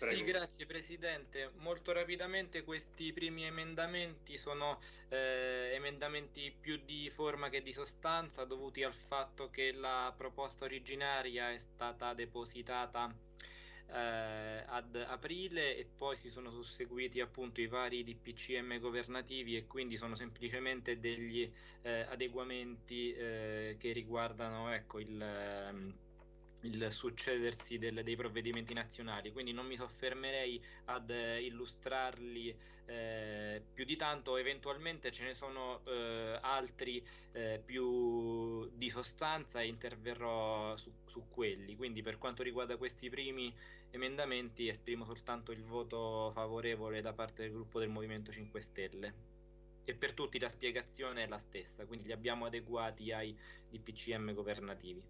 Prego. Sì, grazie Presidente. Molto rapidamente questi primi emendamenti sono eh, emendamenti più di forma che di sostanza dovuti al fatto che la proposta originaria è stata depositata eh, ad aprile e poi si sono susseguiti appunto i vari DPCM governativi e quindi sono semplicemente degli eh, adeguamenti eh, che riguardano ecco, il ehm, il succedersi del, dei provvedimenti nazionali, quindi non mi soffermerei ad eh, illustrarli eh, più di tanto, eventualmente ce ne sono eh, altri eh, più di sostanza e interverrò su, su, quelli, quindi per quanto riguarda questi primi emendamenti esprimo soltanto il voto favorevole da parte del gruppo del Movimento 5 Stelle. E per tutti la spiegazione è la stessa, quindi li abbiamo adeguati ai DPCM governativi.